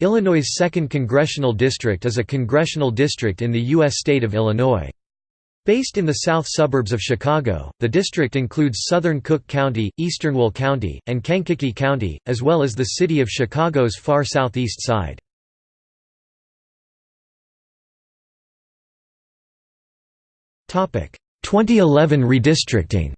Illinois' 2nd Congressional District is a congressional district in the U.S. state of Illinois. Based in the south suburbs of Chicago, the district includes southern Cook County, eastern Will County, and Kankakee County, as well as the city of Chicago's far southeast side. Topic: 2011 redistricting.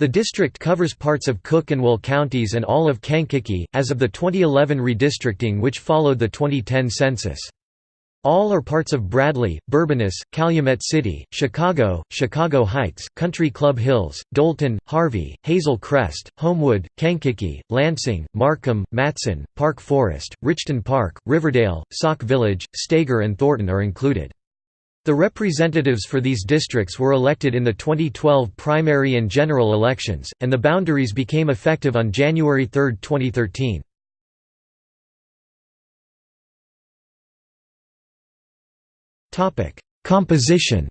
The district covers parts of Cook and Will counties and all of Kankakee, as of the 2011 redistricting which followed the 2010 census. All are parts of Bradley, Bourbonnais, Calumet City, Chicago, Chicago Heights, Country Club Hills, Dolton, Harvey, Hazel Crest, Homewood, Kankakee, Lansing, Markham, Matteson, Park Forest, Richton Park, Riverdale, Sauk Village, Steger and Thornton are included. The representatives for these districts were elected in the 2012 primary and general elections, and the boundaries became effective on January 3, 2013. Composition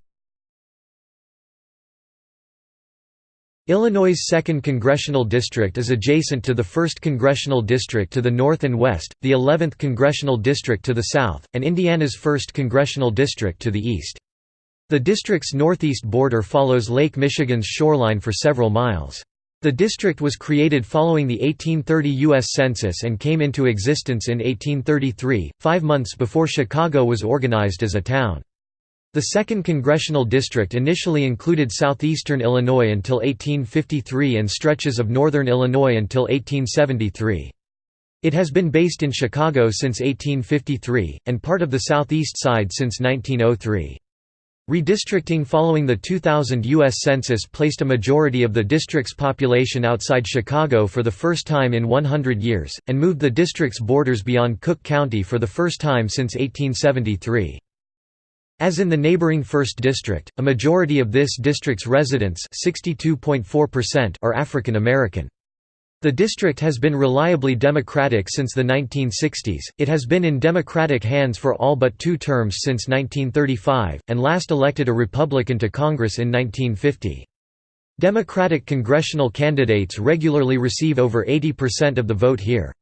Illinois' 2nd Congressional District is adjacent to the 1st Congressional District to the north and west, the 11th Congressional District to the south, and Indiana's 1st Congressional District to the east. The district's northeast border follows Lake Michigan's shoreline for several miles. The district was created following the 1830 U.S. Census and came into existence in 1833, five months before Chicago was organized as a town. The 2nd Congressional District initially included southeastern Illinois until 1853 and stretches of northern Illinois until 1873. It has been based in Chicago since 1853, and part of the southeast side since 1903. Redistricting following the 2000 U.S. Census placed a majority of the district's population outside Chicago for the first time in 100 years, and moved the district's borders beyond Cook County for the first time since 1873. As in the neighboring 1st District, a majority of this district's residents are African American. The district has been reliably Democratic since the 1960s, it has been in Democratic hands for all but two terms since 1935, and last elected a Republican to Congress in 1950. Democratic congressional candidates regularly receive over 80% of the vote here.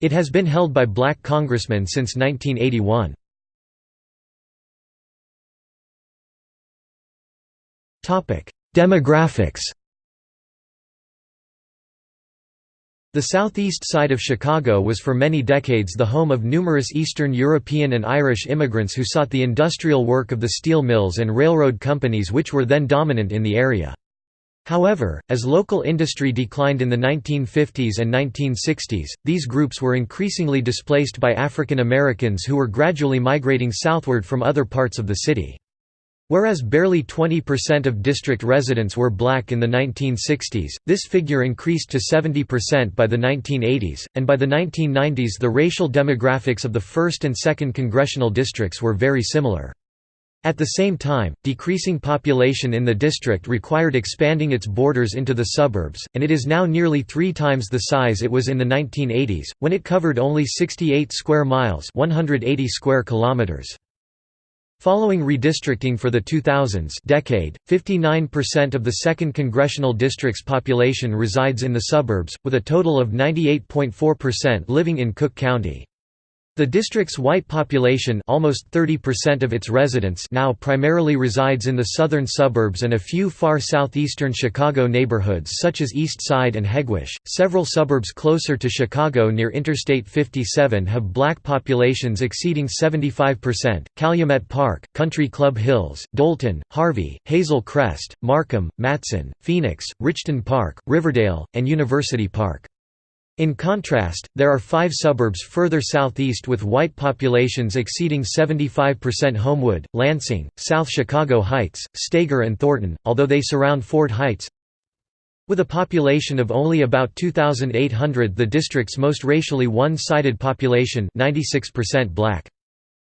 It has been held by black congressmen since 1981. Demographics The southeast side of Chicago was for many decades the home of numerous Eastern European and Irish immigrants who sought the industrial work of the steel mills and railroad companies which were then dominant in the area. However, as local industry declined in the 1950s and 1960s, these groups were increasingly displaced by African Americans who were gradually migrating southward from other parts of the city. Whereas barely 20% of district residents were black in the 1960s, this figure increased to 70% by the 1980s, and by the 1990s the racial demographics of the 1st and 2nd congressional districts were very similar. At the same time, decreasing population in the district required expanding its borders into the suburbs, and it is now nearly three times the size it was in the 1980s, when it covered only 68 square miles 180 square kilometers. Following redistricting for the 2000s decade, 59% of the 2nd Congressional District's population resides in the suburbs, with a total of 98.4% living in Cook County. The district's white population almost 30% of its residents now primarily resides in the southern suburbs and a few far southeastern Chicago neighborhoods such as East Side and Hegewisch. Several suburbs closer to Chicago near Interstate 57 have black populations exceeding 75%, Calumet Park, Country Club Hills, Dolton, Harvey, Hazel Crest, Markham, Matteson, Phoenix, Richton Park, Riverdale, and University Park. In contrast, there are five suburbs further southeast with white populations exceeding 75% Homewood, Lansing, South Chicago Heights, Steger and Thornton, although they surround Ford Heights. With a population of only about 2,800 the district's most racially one-sided population 96% black.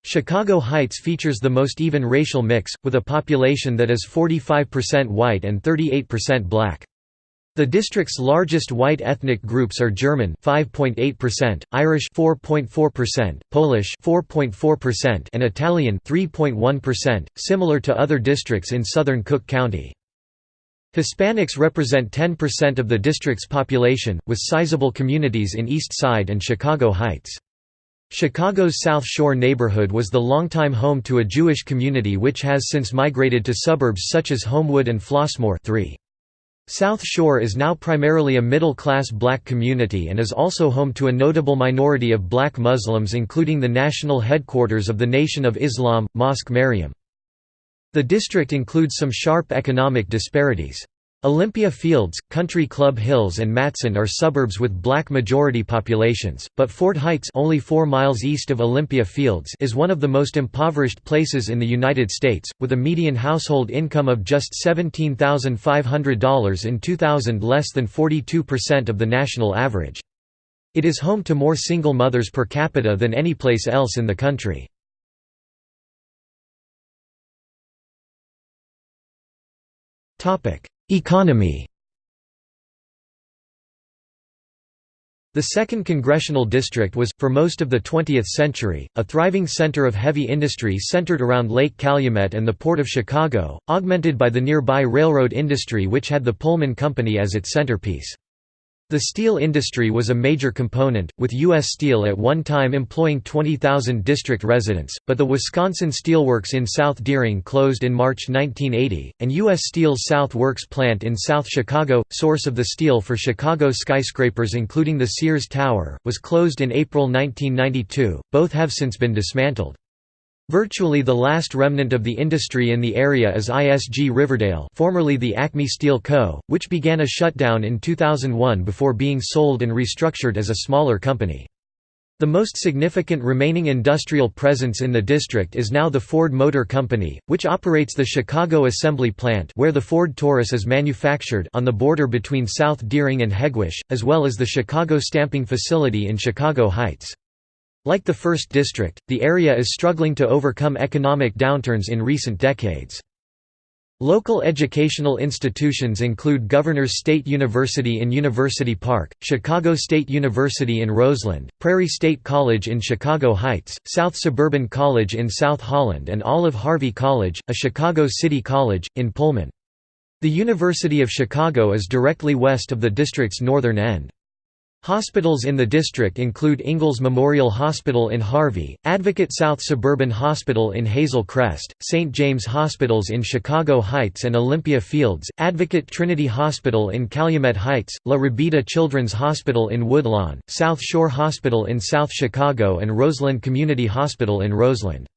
Chicago Heights features the most even racial mix, with a population that is 45% white and 38% black. The district's largest white ethnic groups are German 5.8%, Irish 4.4%, Polish 4.4%, and Italian 3.1%, similar to other districts in southern Cook County. Hispanics represent 10% of the district's population, with sizable communities in East Side and Chicago Heights. Chicago's South Shore neighborhood was the longtime home to a Jewish community which has since migrated to suburbs such as Homewood and Flossmoor 3. South Shore is now primarily a middle-class black community and is also home to a notable minority of black Muslims including the national headquarters of the Nation of Islam, Mosque Maryam. The district includes some sharp economic disparities. Olympia Fields, Country Club Hills and Matteson are suburbs with black majority populations, but Ford Heights only 4 miles east of Olympia Fields is one of the most impoverished places in the United States, with a median household income of just $17,500 in 2000 less than 42% of the national average. It is home to more single mothers per capita than any place else in the country. Economy The 2nd Congressional District was, for most of the 20th century, a thriving center of heavy industry centered around Lake Calumet and the Port of Chicago, augmented by the nearby railroad industry which had the Pullman Company as its centerpiece. The steel industry was a major component, with U.S. Steel at one time employing 20,000 district residents, but the Wisconsin Steelworks in South Deering closed in March 1980, and U.S. Steel's South Works plant in South Chicago, source of the steel for Chicago skyscrapers including the Sears Tower, was closed in April 1992, both have since been dismantled. Virtually the last remnant of the industry in the area is ISG Riverdale formerly the Acme Steel Co., which began a shutdown in 2001 before being sold and restructured as a smaller company. The most significant remaining industrial presence in the district is now the Ford Motor Company, which operates the Chicago Assembly Plant where the Ford Taurus is manufactured on the border between South Deering and Hegewisch, as well as the Chicago Stamping Facility in Chicago Heights. Like the First District, the area is struggling to overcome economic downturns in recent decades. Local educational institutions include Governors State University in University Park, Chicago State University in Roseland, Prairie State College in Chicago Heights, South Suburban College in South Holland and Olive Harvey College, a Chicago City College, in Pullman. The University of Chicago is directly west of the district's northern end. Hospitals in the district include Ingalls Memorial Hospital in Harvey, Advocate South Suburban Hospital in Hazel Crest, St. James Hospitals in Chicago Heights and Olympia Fields, Advocate Trinity Hospital in Calumet Heights, La Rabida Children's Hospital in Woodlawn, South Shore Hospital in South Chicago and Roseland Community Hospital in Roseland.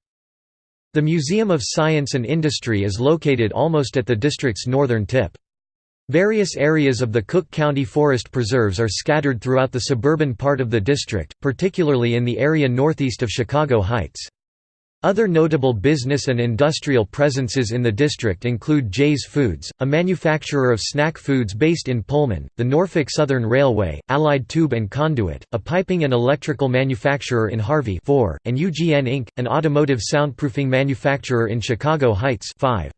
The Museum of Science and Industry is located almost at the district's northern tip. Various areas of the Cook County Forest Preserves are scattered throughout the suburban part of the district, particularly in the area northeast of Chicago Heights. Other notable business and industrial presences in the district include Jay's Foods, a manufacturer of snack foods based in Pullman, the Norfolk Southern Railway, Allied Tube and Conduit, a piping and electrical manufacturer in Harvey 4, and UGN Inc., an automotive soundproofing manufacturer in Chicago Heights 5.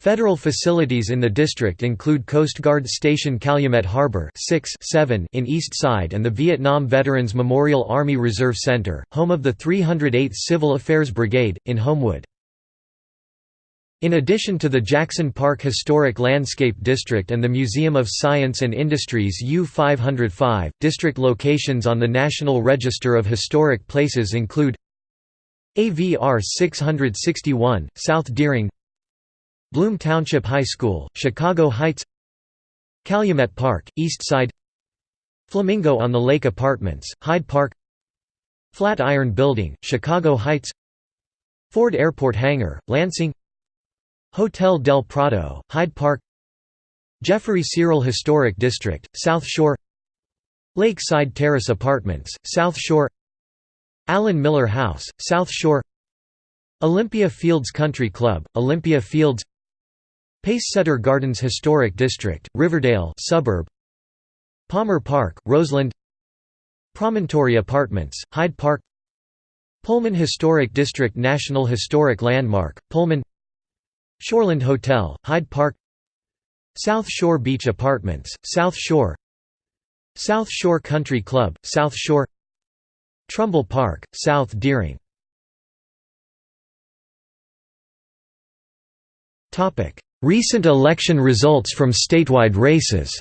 Federal facilities in the district include Coast Guard Station Calumet Harbor 6 7 in East Side and the Vietnam Veterans Memorial Army Reserve Center, home of the 308th Civil Affairs Brigade, in Homewood. In addition to the Jackson Park Historic Landscape District and the Museum of Science and Industries U505, district locations on the National Register of Historic Places include AVR 661, South Deering Bloom Township High School, Chicago Heights Calumet Park, East Side Flamingo on the Lake Apartments, Hyde Park Flatiron Building, Chicago Heights Ford Airport Hangar, Lansing Hotel del Prado, Hyde Park Jeffrey Cyril Historic District, South Shore Lakeside Terrace Apartments, South Shore Allen Miller House, South Shore Olympia Fields Country Club, Olympia Fields Pacesetter Gardens Historic District, Riverdale suburb. Palmer Park, Roseland. Promontory Apartments, Hyde Park. Pullman Historic District National Historic Landmark, Pullman. Shoreland Hotel, Hyde Park. South Shore Beach Apartments, South Shore. South Shore Country Club, South Shore. Trumbull Park, South Deering Recent election results from statewide races.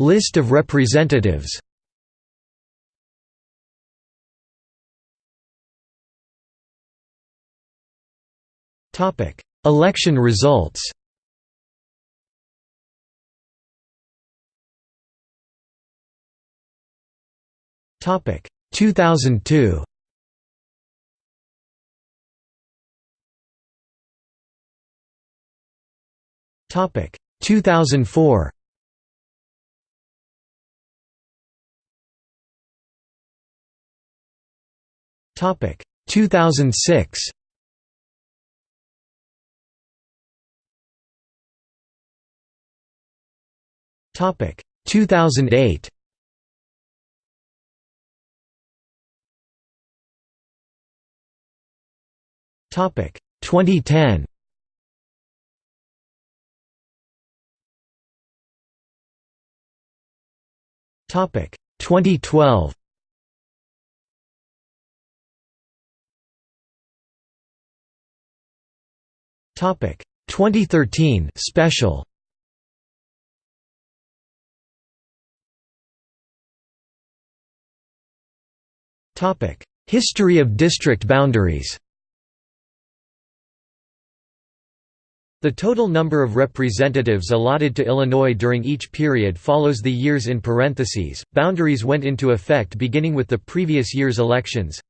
List of representatives. Election results. Topic 2002 Topic 2004 Topic 2006 Topic 2008 Topic. 2010 Topic. 2012 Topic. 2013 special. Topic. History of district boundaries The total number of representatives allotted to Illinois during each period follows the years in parentheses. Boundaries went into effect beginning with the previous year's elections.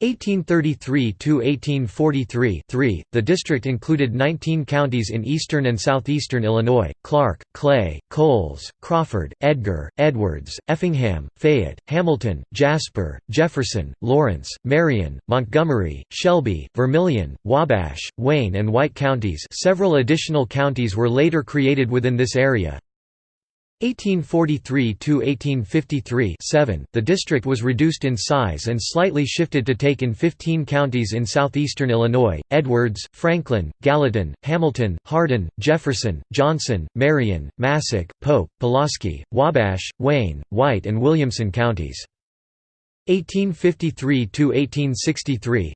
1833 to 1843 3 the district included 19 counties in eastern and southeastern Illinois Clark Clay Coles Crawford Edgar Edwards Effingham Fayette Hamilton Jasper Jefferson Lawrence Marion Montgomery Shelby Vermilion Wabash Wayne and White counties. Several additional counties were later created within this area 1843 to 1853 7 the district was reduced in size and slightly shifted to take in 15 counties in southeastern Illinois Edwards Franklin Gallatin Hamilton Hardin Jefferson Johnson Marion Massac Pope Pulaski Wabash Wayne White and Williamson counties 1853–1863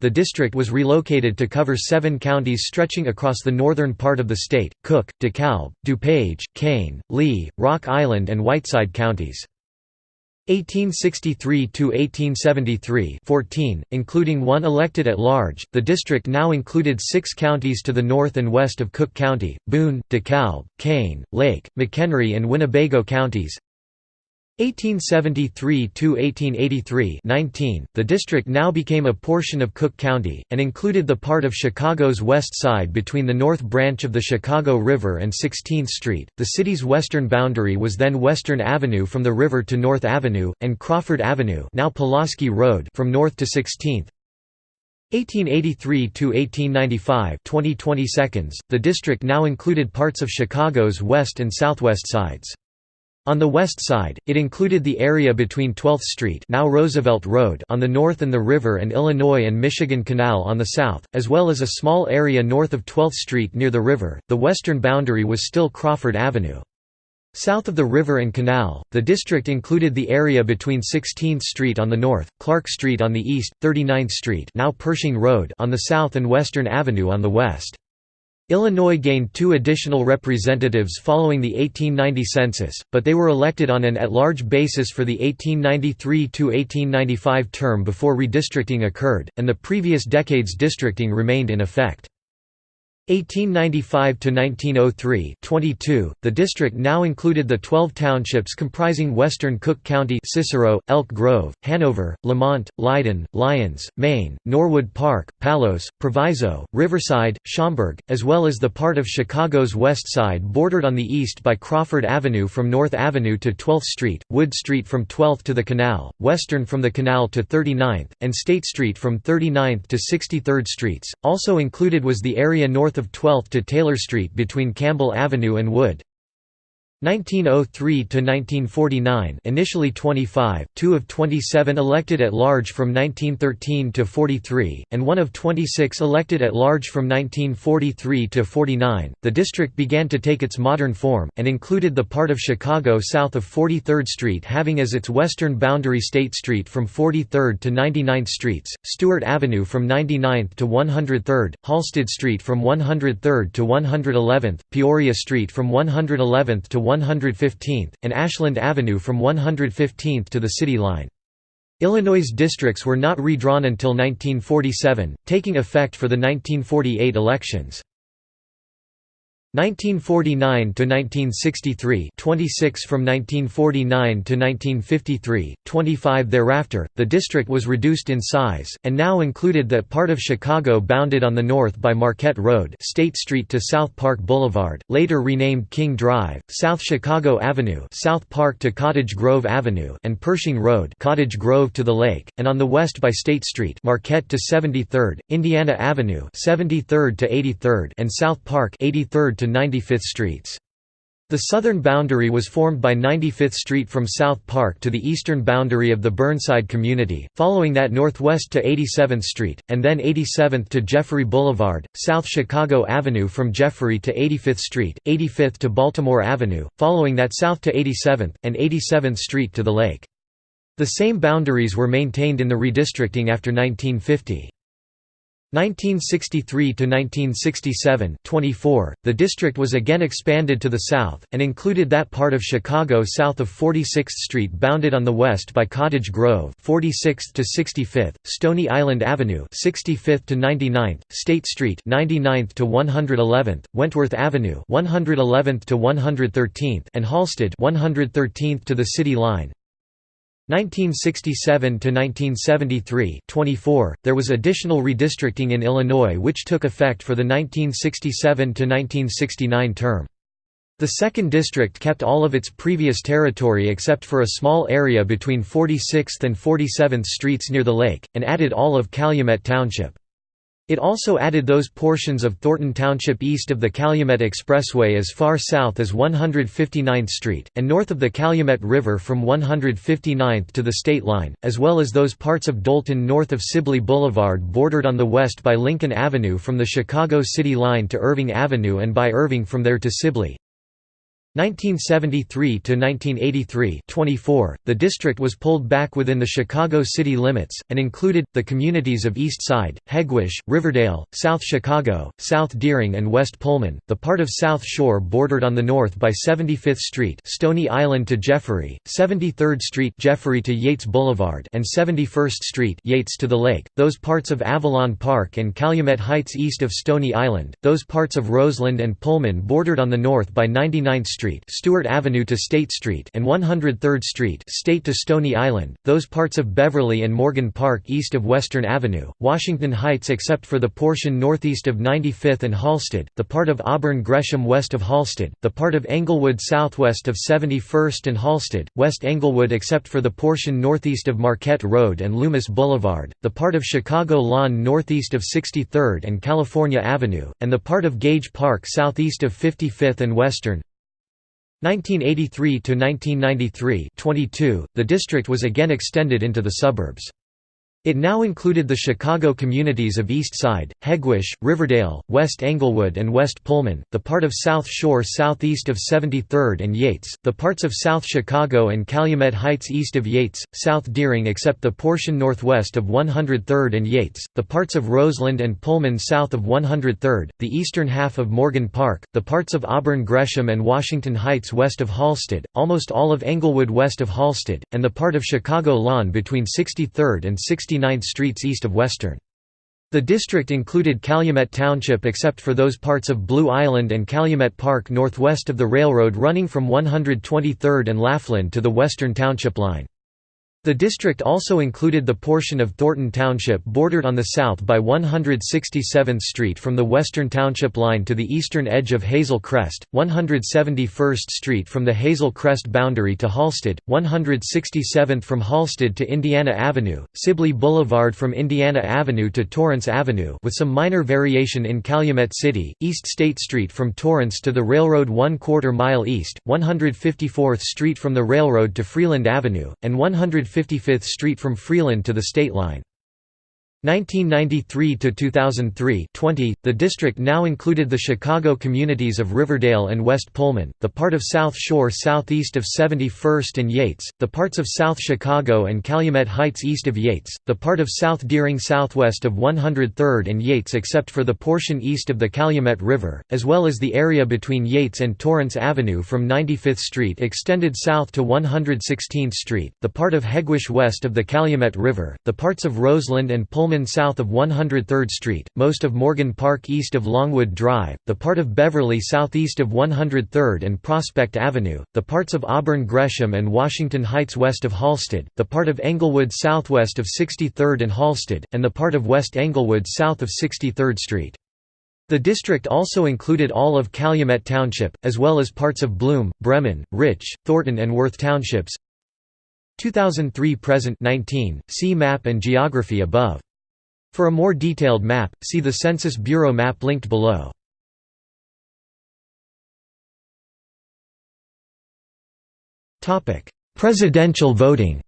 the district was relocated to cover seven counties stretching across the northern part of the state, Cook, DeKalb, DuPage, Kane, Lee, Rock Island and Whiteside counties. 1863–1873 14, including one elected at large, the district now included six counties to the north and west of Cook County, Boone, DeKalb, Kane, Lake, McHenry and Winnebago counties, 1873–1883 the district now became a portion of Cook County, and included the part of Chicago's west side between the North Branch of the Chicago River and 16th Street. The city's western boundary was then Western Avenue from the river to North Avenue, and Crawford Avenue now Pulaski Road from North to 16th. 1883 to 1895 2020 seconds the district now included parts of Chicago's west and southwest sides on the west side, it included the area between 12th Street now Roosevelt Road on the north and the river and Illinois and Michigan Canal on the south, as well as a small area north of 12th Street near the river. The western boundary was still Crawford Avenue. South of the river and canal, the district included the area between 16th Street on the north, Clark Street on the east, 39th Street now Pershing Road on the south and Western Avenue on the west. Illinois gained two additional representatives following the 1890 census, but they were elected on an at-large basis for the 1893–1895 term before redistricting occurred, and the previous decade's districting remained in effect. 1895 to 1903 22 the district now included the 12 townships comprising western cook county cicero elk grove hanover lemont Leyden, lyons maine norwood park palos proviso riverside schaumburg as well as the part of chicago's west side bordered on the east by crawford avenue from north avenue to 12th street wood street from 12th to the canal western from the canal to 39th and state street from 39th to 63rd streets. Also included was the area north of 12th to Taylor Street between Campbell Avenue and Wood. 1903 to 1949 initially 25 2 of 27 elected at large from 1913 to 43 and 1 of 26 elected at large from 1943 to 49 the district began to take its modern form and included the part of Chicago south of 43rd Street having as its western boundary State Street from 43rd to 99th Streets Stewart Avenue from 99th to 103rd Halsted Street from 103rd to 111th Peoria Street from 111th to 115th, and Ashland Avenue from 115th to the city line. Illinois' districts were not redrawn until 1947, taking effect for the 1948 elections. 1949 to 1963 26 from 1949 to 1953 25 thereafter the district was reduced in size and now included that part of Chicago bounded on the north by Marquette Road State Street to South Park Boulevard later renamed King Drive South Chicago Avenue South Park to Cottage Grove Avenue and Pershing Road Cottage Grove to the lake and on the west by State Street Marquette to 73rd Indiana Avenue 73rd to 83rd and South Park 83rd to 95th Streets. The southern boundary was formed by 95th Street from South Park to the eastern boundary of the Burnside community, following that northwest to 87th Street, and then 87th to Jeffrey Boulevard, South Chicago Avenue from Jeffrey to 85th Street, 85th to Baltimore Avenue, following that south to 87th, and 87th Street to the lake. The same boundaries were maintained in the redistricting after 1950. 1963 to 1967 24 the district was again expanded to the south and included that part of Chicago south of 46th Street bounded on the west by Cottage Grove 46th to 65th Stony Island Avenue 65th to 99th State Street 99th to 111th Wentworth Avenue 111th to 113th and Halsted 113th to the city line 1967 to 1973 24 there was additional redistricting in Illinois which took effect for the 1967 to 1969 term. The second district kept all of its previous territory except for a small area between 46th and 47th streets near the lake and added all of Calumet Township it also added those portions of Thornton Township east of the Calumet Expressway as far south as 159th Street, and north of the Calumet River from 159th to the state line, as well as those parts of Dolton north of Sibley Boulevard bordered on the west by Lincoln Avenue from the Chicago City line to Irving Avenue and by Irving from there to Sibley. 1973 to 1983 24 the district was pulled back within the Chicago city limits and included the communities of East Side, Hegewisch, Riverdale, South Chicago, South Deering and West Pullman. The part of South Shore bordered on the north by 75th Street Stony Island to Jeffrey 73rd Street Jeffrey to Yates Boulevard and 71st Street Yates to the lake. Those parts of Avalon Park and Calumet Heights east of Stony Island those parts of Roseland and Pullman bordered on the north by 99th Street Street, Stewart Avenue to State Street, and 103rd Street, State to Stony Island. Those parts of Beverly and Morgan Park east of Western Avenue, Washington Heights except for the portion northeast of 95th and Halsted, the part of Auburn Gresham west of Halsted, the part of Englewood southwest of 71st and Halsted, West Englewood except for the portion northeast of Marquette Road and Loomis Boulevard, the part of Chicago Lawn northeast of 63rd and California Avenue, and the part of Gage Park southeast of 55th and Western. 1983 to 1993 22, the district was again extended into the suburbs. It now included the Chicago communities of East Side, Hegewisch, Riverdale, West Englewood and West Pullman, the part of South Shore southeast of 73rd and Yates, the parts of South Chicago and Calumet Heights east of Yates, South Deering except the portion northwest of 103rd and Yates, the parts of Roseland and Pullman south of 103rd, the eastern half of Morgan Park, the parts of Auburn Gresham and Washington Heights west of Halsted, almost all of Englewood west of Halsted, and the part of Chicago Lawn between 63rd and 69th 69th streets east of Western. The district included Calumet Township except for those parts of Blue Island and Calumet Park northwest of the railroad running from 123rd and Laughlin to the Western Township line. The district also included the portion of Thornton Township bordered on the south by 167th Street from the western township line to the eastern edge of Hazel Crest, 171st Street from the Hazel Crest boundary to Halsted, 167th from Halsted to Indiana Avenue, Sibley Boulevard from Indiana Avenue to Torrance Avenue with some minor variation in Calumet City, East State Street from Torrance to the railroad one quarter mile east, 154th Street from the railroad to Freeland Avenue, and 150 55th Street from Freeland to the state line. 1993 to 2003 20 the district now included the Chicago communities of Riverdale and West Pullman the part of South Shore southeast of 71st and Yates the parts of South Chicago and Calumet Heights east of Yates the part of South Deering southwest of 103rd and Yates except for the portion east of the Calumet River as well as the area between Yates and Torrance Avenue from 95th Street extended south to 116th Street the part of Hegewisch west of the Calumet River the parts of Roseland and Pullman south of 103rd Street, most of Morgan Park east of Longwood Drive, the part of Beverly southeast of 103rd and Prospect Avenue, the parts of Auburn Gresham and Washington Heights west of Halsted, the part of Englewood southwest of 63rd and Halsted, and the part of West Englewood south of 63rd Street. The district also included all of Calumet Township, as well as parts of Bloom, Bremen, Rich, Thornton and Worth Townships. 2003 present 19, see map and geography above. For a more detailed map, see the Census Bureau map linked below. Presidential voting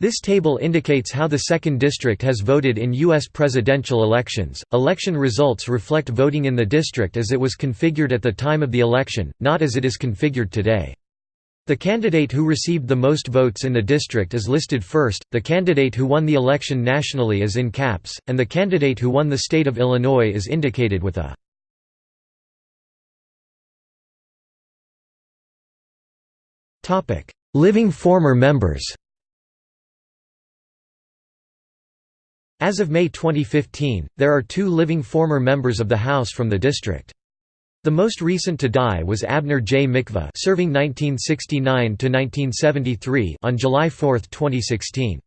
This table indicates how the 2nd District has voted in U.S. presidential elections. Election results reflect voting in the district as it was configured at the time of the election, not as it is configured today. The candidate who received the most votes in the district is listed first, the candidate who won the election nationally is in caps, and the candidate who won the state of Illinois is indicated with a Living former members As of May 2015, there are two living former members of the House from the district. The most recent to die was Abner J. Mikva serving 1969–1973 on July 4, 2016.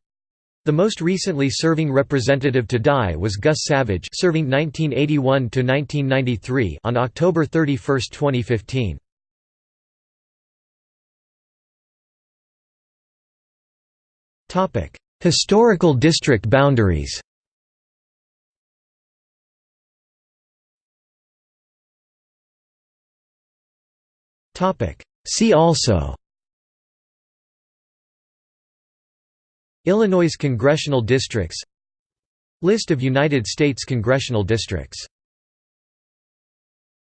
The most recently serving representative to die was Gus Savage serving 1981–1993 on October 31, 2015. Historical district boundaries See also. Illinois congressional districts. List of United States congressional districts